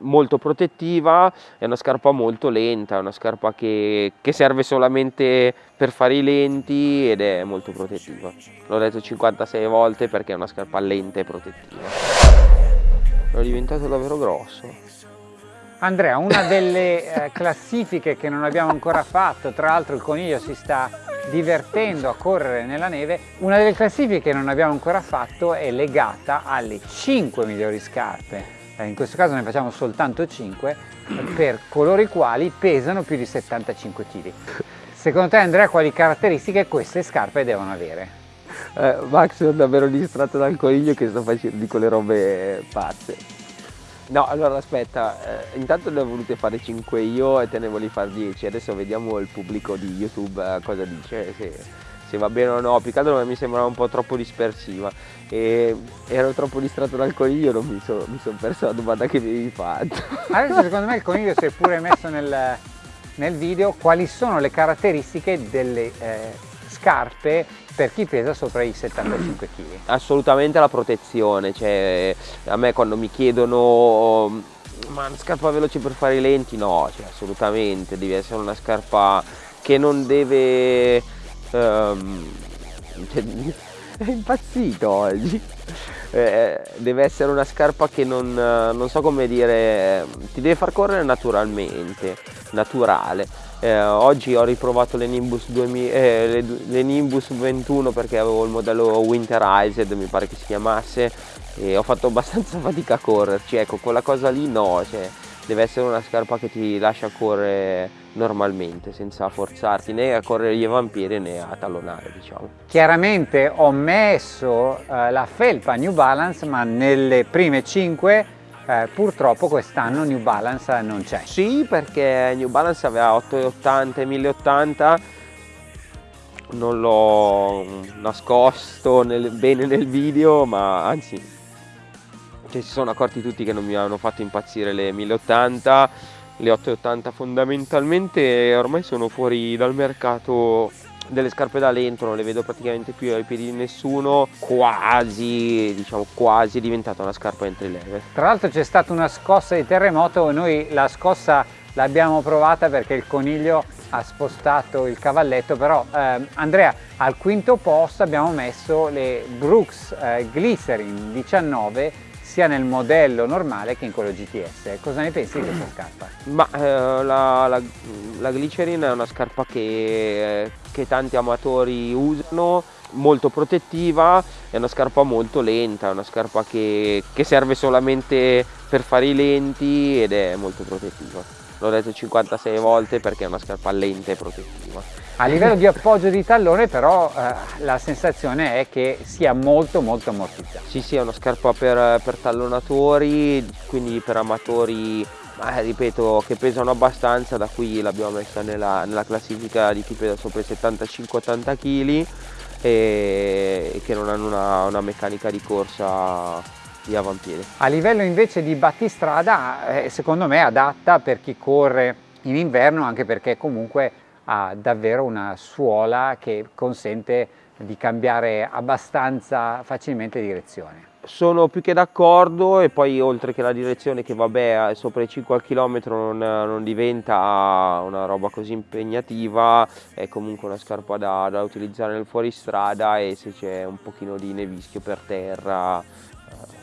molto protettiva, è una scarpa molto lenta, è una scarpa che, che, serve solamente per fare i lenti ed è molto protettiva. L'ho detto 56 volte perché è una scarpa lenta e protettiva. È diventato davvero grosso. Andrea, una delle eh, classifiche che non abbiamo ancora fatto, tra l'altro il coniglio si sta divertendo a correre nella neve, una delle classifiche che non abbiamo ancora fatto è legata alle 5 migliori scarpe eh, in questo caso ne facciamo soltanto 5, per coloro i quali pesano più di 75 kg. Secondo te Andrea quali caratteristiche queste scarpe devono avere? Eh, Max sono davvero distratto dal coniglio che sto facendo di quelle robe pazze. No, allora aspetta, eh, intanto ne ho volute fare 5 io e te ne volevi fare 10, adesso vediamo il pubblico di YouTube eh, cosa dice, se, se va bene o no, più che altro mi sembrava un po' troppo dispersiva e ero troppo distratto dal coniglio, non mi sono son perso la domanda che mi avevi fatto. Adesso secondo me il coniglio si è pure messo nel, nel video quali sono le caratteristiche delle eh, scarpe per chi pesa sopra i 75 kg. Assolutamente la protezione, cioè a me quando mi chiedono ma una scarpa veloce per fare i lenti, no, cioè, assolutamente, deve essere una scarpa che non deve um, è impazzito oggi. Eh, deve essere una scarpa che non, non, so come dire ti deve far correre naturalmente naturale. Eh, oggi ho riprovato le Nimbus, 2000, eh, le, le Nimbus 21 perché avevo il modello Winterized mi pare che si chiamasse e ho fatto abbastanza fatica a correrci ecco quella cosa lì no cioè, deve essere una scarpa che ti lascia correre normalmente senza forzarti né a correre gli vampiri né a tallonare diciamo. Chiaramente ho messo eh, la felpa New Balance ma nelle prime 5 eh, purtroppo quest'anno New Balance non c'è. Sì perché New Balance aveva 880 e 1080 non l'ho nascosto nel, bene nel video ma anzi cioè, si sono accorti tutti che non mi hanno fatto impazzire le 1080 le 880 fondamentalmente ormai sono fuori dal mercato delle scarpe da lento non le vedo praticamente più ai piedi di nessuno quasi diciamo quasi è diventata una scarpa entry level. Tra l'altro c'è stata una scossa di terremoto noi la scossa l'abbiamo provata perché il coniglio ha spostato il cavalletto però eh, Andrea al quinto posto abbiamo messo le Brooks eh, Glycerin 19 sia nel modello normale che in quello GTS. Cosa ne pensi di questa scarpa? Ma eh, la, la, la, Glycerin è una scarpa che, che tanti amatori usano, molto protettiva, è una scarpa molto lenta, è una scarpa che, che serve solamente per fare i lenti ed è molto protettiva l'ho detto 56 volte perché è una scarpa lenta e protettiva. A livello di appoggio di tallone però eh, la sensazione è che sia molto molto ammortizzata. Sì sì è una scarpa per, per tallonatori, quindi per amatori ma ripeto che pesano abbastanza, da qui l'abbiamo messa nella, nella, classifica di chi pesa sopra i 75-80 kg e, e, che non hanno una, una meccanica di corsa di avampiede. A livello invece di battistrada eh, secondo me è adatta per chi corre in inverno anche perché comunque ha davvero una suola che consente di cambiare abbastanza facilmente direzione. Sono più che d'accordo e poi oltre che la direzione che vabbè sopra i 5 km non, non diventa una roba così impegnativa, è comunque una scarpa da, da utilizzare nel fuoristrada e se c'è un pochino di nevischio per terra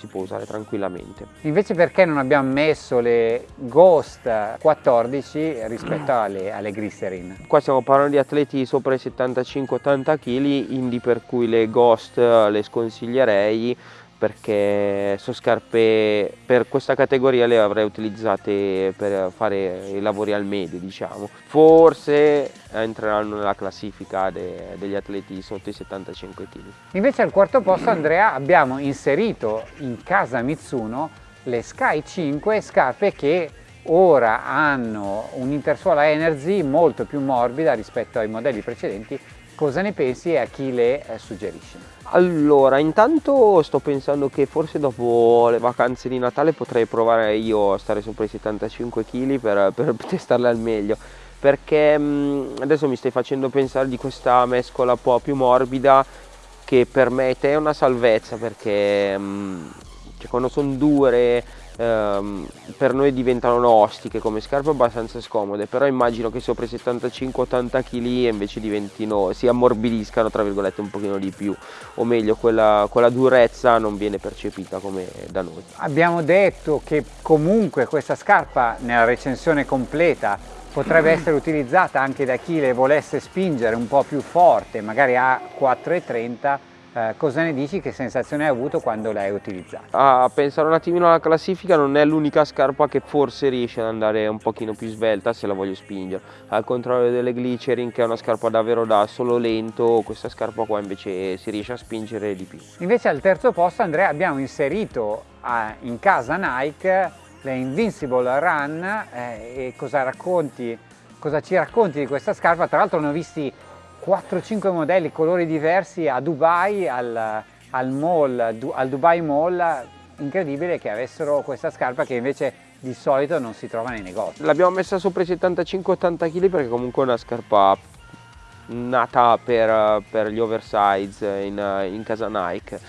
si può usare tranquillamente. Invece perché non abbiamo messo le Ghost 14 rispetto alle, alle Glycerin? Qua stiamo parlando di atleti sopra i 75-80 kg, indi per cui le Ghost le sconsiglierei perché sono scarpe per questa categoria le avrei utilizzate per fare i lavori al medio diciamo. Forse entreranno nella classifica de, degli atleti sotto i 75 kg invece al quarto posto Andrea abbiamo inserito in casa Mitsuno le Sky 5 scarpe che ora hanno un'intersuola Energy molto più morbida rispetto ai modelli precedenti cosa ne pensi e a chi le eh, suggerisci? Allora, intanto sto pensando che forse dopo le vacanze di Natale potrei provare io a stare sopra i 75 kg per, per testarle al meglio perché mh, mm, adesso mi stai facendo pensare di questa mescola un po' più morbida che per me è una salvezza perché mh, mm, cioè, quando sono dure ehm, per noi diventano ostiche come scarpe abbastanza scomode, però immagino che sopra i 75-80 kg invece diventino, si ammorbidiscano tra virgolette un pochino di più, o meglio quella, quella durezza non viene percepita come da noi. Abbiamo detto che comunque questa scarpa nella recensione completa potrebbe essere utilizzata anche da chi le volesse spingere un po' più forte, magari a 4,30 eh, cosa ne dici? Che sensazione hai avuto quando l'hai utilizzata? A pensare un attimino alla classifica non è l'unica scarpa che forse riesce ad andare un pochino più svelta se la voglio spingere. Al contrario delle Glycerin che è una scarpa davvero da solo lento, questa scarpa qua invece si riesce a spingere di più. Invece al terzo posto Andrea abbiamo inserito a, in casa Nike le Invincible Run eh, e cosa racconti? Cosa ci racconti di questa scarpa? Tra l'altro ne ho visti 4-5 modelli, colori diversi a Dubai, al, al, mall, al Dubai Mall, incredibile che avessero questa scarpa che invece di solito non si trova nei negozi. L'abbiamo messa sopra i 75-80 kg perché comunque è una scarpa nata per, per gli oversize in, in casa Nike.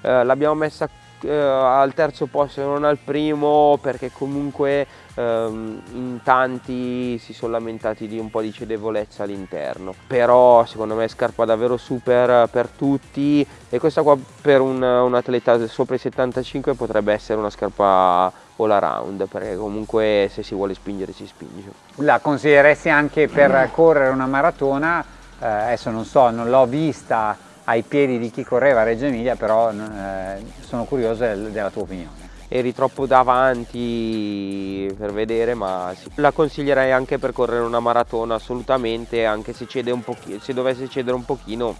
Eh, l'abbiamo messa eh, al terzo posto e non al primo perché comunque ehm, in tanti si sono lamentati di un po' di cedevolezza all'interno. Però secondo me scarpa davvero super per tutti. E questa qua per un, un atleta sopra i 75 potrebbe essere una scarpa all around perché comunque se si vuole spingere si spinge. La consiglieresti anche per correre una maratona? Eh, adesso non so non l'ho vista ai piedi di chi correva a Reggio Emilia, però eh, sono curioso della tua opinione. Eri troppo davanti per vedere, ma la consiglierei anche per correre una maratona assolutamente, anche se, cede un pochino, se dovesse cedere un pochino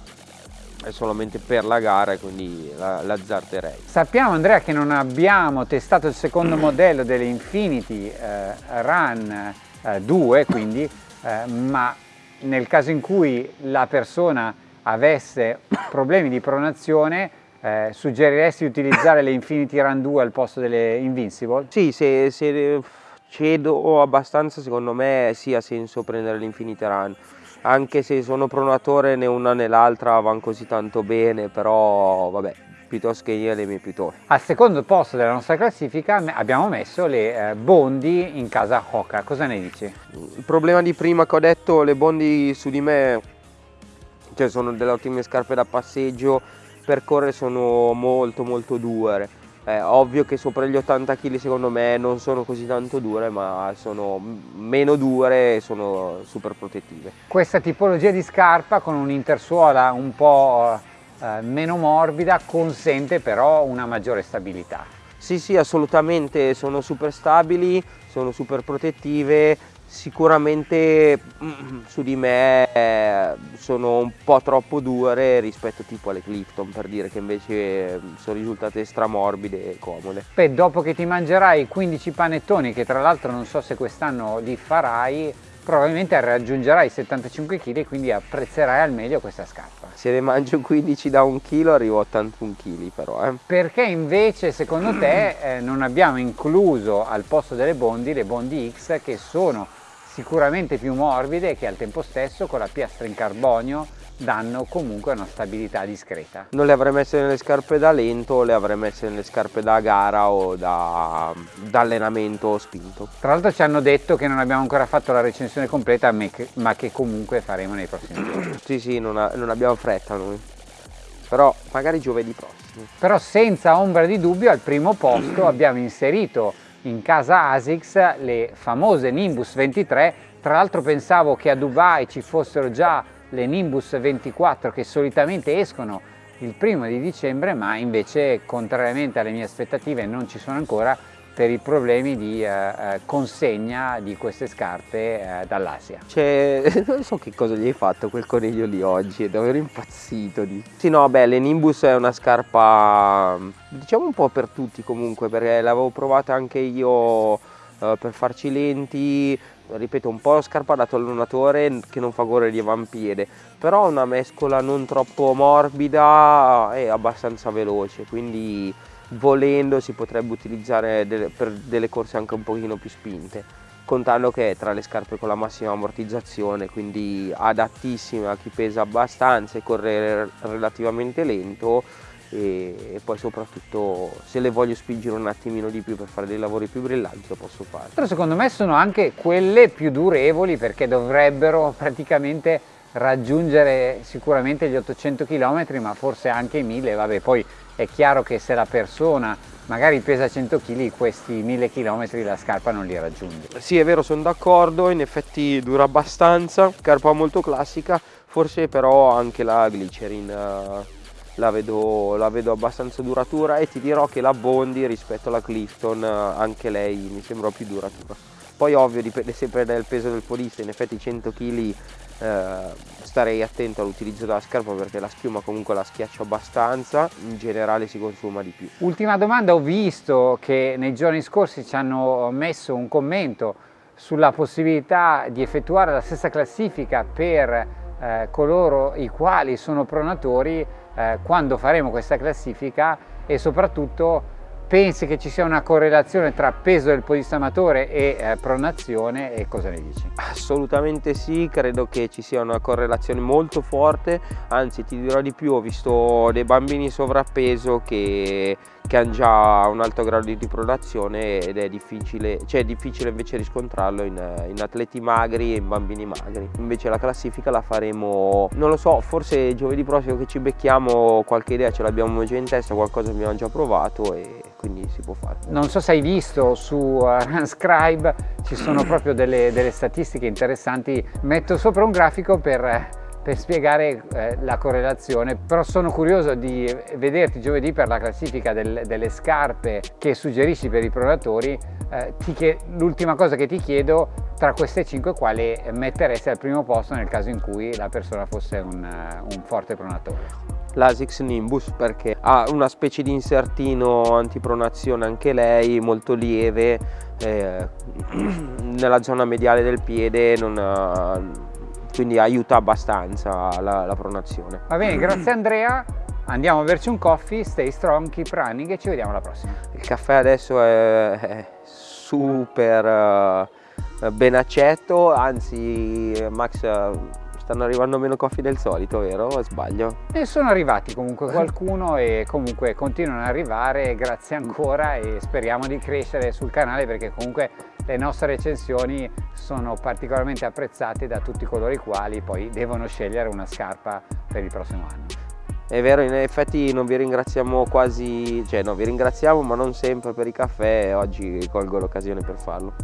è solamente per la gara quindi l'azzarderei. La Sappiamo Andrea che non abbiamo testato il secondo modello delle Infinity eh, Run eh, 2, quindi, eh, ma nel caso in cui la persona avesse problemi di pronazione eh, suggeriresti di utilizzare le Infinity Run 2 al posto delle Invincible? Sì, se, se cedo abbastanza secondo me sì ha senso prendere l'Infinity Run anche se sono pronatore né una né l'altra vanno così tanto bene però vabbè piuttosto che io le mie piuttosto. Al secondo posto della nostra classifica abbiamo messo le eh, Bondi in casa Hoka, cosa ne dici? Il problema di prima che ho detto, le Bondi su di me cioè sono delle ottime scarpe da passeggio, per correre sono molto molto dure. È ovvio che sopra gli 80 kg secondo me non sono così tanto dure, ma sono meno dure e sono super protettive. Questa tipologia di scarpa con un'intersuola un po' eh, meno morbida consente però una maggiore stabilità. Sì, sì, assolutamente, sono super stabili, sono super protettive, sicuramente mm, su di me eh, sono un po' troppo dure rispetto tipo alle Clifton per dire che invece mm, sono risultate stramorbide e comode. Beh, dopo che ti mangerai 15 panettoni che tra l'altro non so se quest'anno li farai probabilmente raggiungerai i 75 kg e quindi apprezzerai al meglio questa scarpa. Se ne mangio 15 da un chilo arrivo a 81 kg però. Eh. Perché invece secondo te eh, non abbiamo incluso al posto delle Bondi le Bondi X che sono sicuramente più morbide che al tempo stesso con la piastra in carbonio danno comunque una stabilità discreta. Non le avrei messe nelle scarpe da lento, le avrei messe nelle scarpe da gara o da, da allenamento spinto. Tra l'altro ci hanno detto che non abbiamo ancora fatto la recensione completa ma che comunque faremo nei prossimi giorni. sì sì, non, ha, non abbiamo fretta noi, però magari giovedì prossimo. Però senza ombra di dubbio al primo posto abbiamo inserito in casa ASICS le famose Nimbus 23, tra l'altro pensavo che a Dubai ci fossero già le Nimbus 24 che solitamente escono il primo di dicembre ma invece contrariamente alle mie aspettative non ci sono ancora per i problemi di eh, eh consegna di queste scarpe eh, dall'Asia. Cioè, non so che cosa gli hai fatto quel coniglio lì oggi, è davvero impazzito. Di... Sì, no, beh, le Nimbus è una scarpa, diciamo un po' per tutti comunque, perché l'avevo provata anche io eh, per farci lenti, ripeto, un po' scarpa da tallonatore che non fa correre di avampiede, però una mescola non troppo morbida e abbastanza veloce, quindi volendo si potrebbe utilizzare delle, per delle corse anche un pochino più spinte contando che è tra le scarpe con la massima ammortizzazione quindi adattissime a chi pesa abbastanza e corre relativamente lento e, e, poi soprattutto se le voglio spingere un attimino di più per fare dei lavori più brillanti lo posso fare. Però secondo me sono anche quelle più durevoli perché dovrebbero praticamente raggiungere sicuramente gli 800 km ma forse anche i 1000, vabbè poi è chiaro che se la persona magari pesa 100 kg questi 1000 km la scarpa non li raggiunge. Sì è vero sono d'accordo, in effetti dura abbastanza, scarpa molto classica, forse però anche la Glycerin uh la vedo, la vedo, abbastanza duratura e ti dirò che la Bondi rispetto alla Clifton anche lei mi sembra più duratura poi ovvio dipende sempre dal peso del podista in effetti 100 kg eh, starei attento all'utilizzo della scarpa perché la schiuma comunque la schiaccia abbastanza in generale si consuma di più. Ultima domanda ho visto che nei giorni scorsi ci hanno messo un commento sulla possibilità di effettuare la stessa classifica per eh, coloro i quali sono pronatori eh, quando faremo questa classifica e soprattutto pensi che ci sia una correlazione tra peso del podista amatore e eh, pronazione e cosa ne dici? Assolutamente sì, credo che ci sia una correlazione molto forte, anzi ti dirò di più, ho visto dei bambini sovrappeso che, che hanno già un alto grado di pronazione ed è difficile, cioè è difficile invece riscontrarlo in, in atleti magri e in bambini magri. Invece la classifica la faremo, non lo so, forse giovedì prossimo che ci becchiamo qualche idea ce l'abbiamo già in testa, qualcosa abbiamo già provato e quindi si può fare. Non so se hai visto su Runscribe ci sono proprio delle, delle, statistiche interessanti, metto sopra un grafico per, per spiegare eh, la correlazione, però sono curioso di vederti giovedì per la classifica del, delle scarpe che suggerisci per i pronatori, eh, l'ultima cosa che ti chiedo tra queste 5 quale metteresti al primo posto nel caso in cui la persona fosse un, un forte pronatore? l'Asics Nimbus perché ha una specie di insertino antipronazione anche lei molto lieve eh, nella zona mediale del piede non, quindi aiuta abbastanza la, la pronazione va bene grazie Andrea andiamo a berci un coffee stay strong keep running e ci vediamo alla prossima il caffè adesso è, è super uh, ben accetto anzi Max stanno arrivando meno coffee del solito, vero? Sbaglio? E sono arrivati comunque qualcuno e comunque continuano ad arrivare, grazie ancora e speriamo di crescere sul canale perché comunque le nostre recensioni sono particolarmente apprezzate da tutti coloro i quali poi devono scegliere una scarpa per il prossimo anno. È vero, in effetti non vi ringraziamo quasi, cioè no, vi ringraziamo ma non sempre per i caffè e oggi colgo l'occasione per farlo.